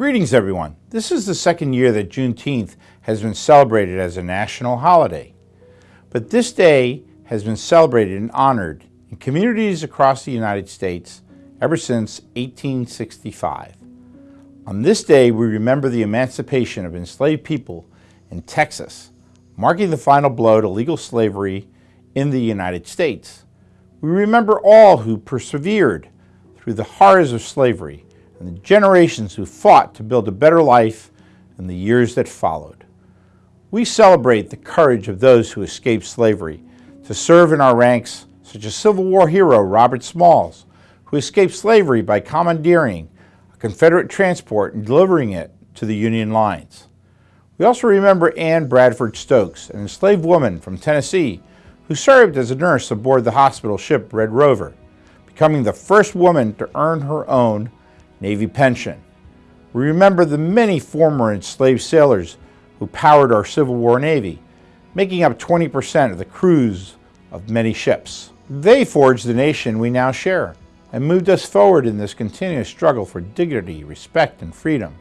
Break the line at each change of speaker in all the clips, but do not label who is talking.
Greetings everyone. This is the second year that Juneteenth has been celebrated as a national holiday. But this day has been celebrated and honored in communities across the United States ever since 1865. On this day, we remember the emancipation of enslaved people in Texas, marking the final blow to legal slavery in the United States. We remember all who persevered through the horrors of slavery and the generations who fought to build a better life in the years that followed. We celebrate the courage of those who escaped slavery to serve in our ranks, such as Civil War hero Robert Smalls, who escaped slavery by commandeering a Confederate transport and delivering it to the Union lines. We also remember Ann Bradford Stokes, an enslaved woman from Tennessee who served as a nurse aboard the hospital ship Red Rover, becoming the first woman to earn her own Navy pension. We remember the many former enslaved sailors who powered our Civil War Navy, making up 20% of the crews of many ships. They forged the nation we now share and moved us forward in this continuous struggle for dignity, respect, and freedom.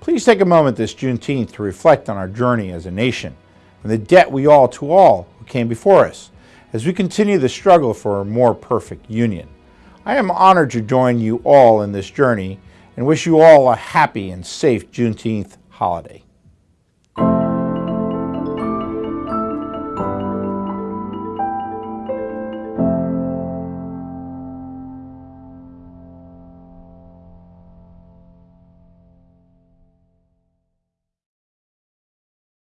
Please take a moment this Juneteenth to reflect on our journey as a nation and the debt we owe to all who came before us as we continue the struggle for a more perfect union. I am honored to join you all in this journey and wish you all a happy and safe Juneteenth holiday.